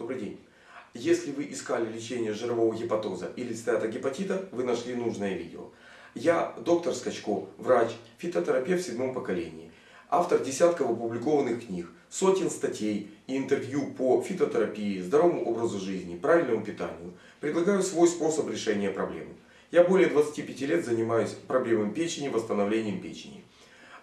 Добрый день. Если вы искали лечение жирового гепатоза или стеатогепатита, вы нашли нужное видео. Я доктор Скачко, врач, фитотерапевт в седьмом поколении, автор десятков опубликованных книг, сотен статей и интервью по фитотерапии, здоровому образу жизни, правильному питанию. Предлагаю свой способ решения проблемы. Я более 25 лет занимаюсь проблемами печени, восстановлением печени.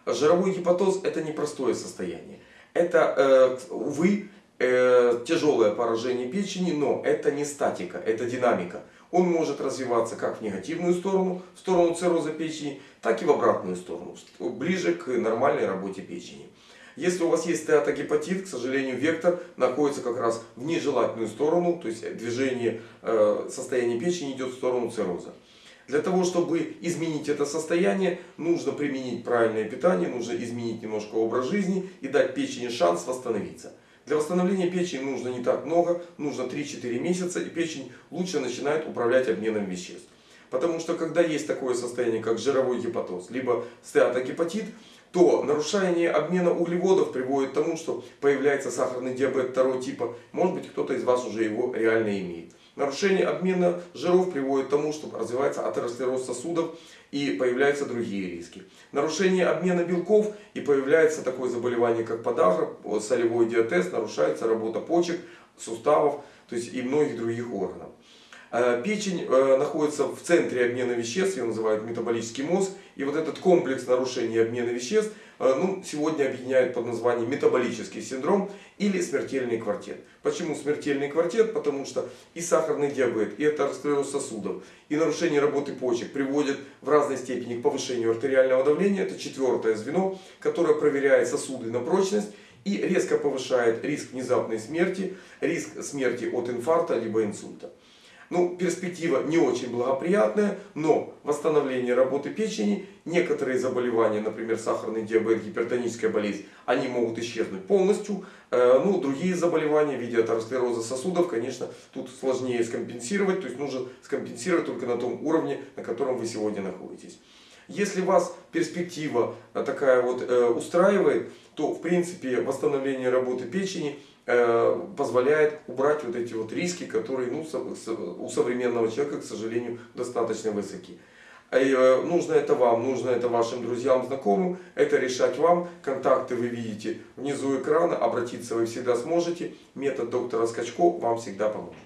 Жировой гепатоз это непростое состояние. Это, э, увы, э, тяжелое поражение печени, но это не статика, это динамика. Он может развиваться как в негативную сторону, в сторону цирроза печени, так и в обратную сторону, ближе к нормальной работе печени. Если у вас есть стеатогепатит, к сожалению, вектор находится как раз в нежелательную сторону, то есть движение э, состояния печени идет в сторону цирроза. Для того, чтобы изменить это состояние, нужно применить правильное питание, нужно изменить немножко образ жизни и дать печени шанс восстановиться. Для восстановления печени нужно не так много, нужно 3-4 месяца, и печень лучше начинает управлять обменом веществ. Потому что когда есть такое состояние, как жировой гепатоз, либо стеатогепатит, то нарушение обмена углеводов приводит к тому, что появляется сахарный диабет второго типа. Может быть, кто-то из вас уже его реально имеет. Нарушение обмена жиров приводит к тому, что развивается атеросклероз сосудов и появляются другие риски. Нарушение обмена белков и появляется такое заболевание, как подагра, солевой диатез, нарушается работа почек, суставов то есть и многих других органов. Э, печень э, находится в центре обмена веществ, ее называют метаболический мозг. И вот этот комплекс нарушений обмена веществ э, ну, сегодня объединяют под названием метаболический синдром или смертельный квартет. Почему смертельный квартет? Потому что и сахарный диабет, и атеросклероз сосудов, и нарушение работы почек приводят в разной степени к повышению артериального давления. Это четвертое звено, которое проверяет сосуды на прочность и резко повышает риск внезапной смерти, риск смерти от инфаркта либо инсульта. Ну, перспектива не очень благоприятная, но восстановление работы печени, некоторые заболевания, например, сахарный диабет, гипертоническая болезнь, они могут исчезнуть полностью. Э, ну, другие заболевания в виде атеросклероза сосудов, конечно, тут сложнее скомпенсировать, то есть нужно скомпенсировать только на том уровне, на котором вы сегодня находитесь. Если вас перспектива такая вот э, устраивает, то в принципе восстановление работы печени Э, позволяет убрать вот эти вот риски, которые ну, у современного человека, к сожалению, достаточно высоки. И, э, нужно это вам, нужно это вашим друзьям, знакомым, это решать вам. Контакты вы видите внизу экрана, обратиться вы всегда сможете. Метод доктора Скачко вам всегда поможет.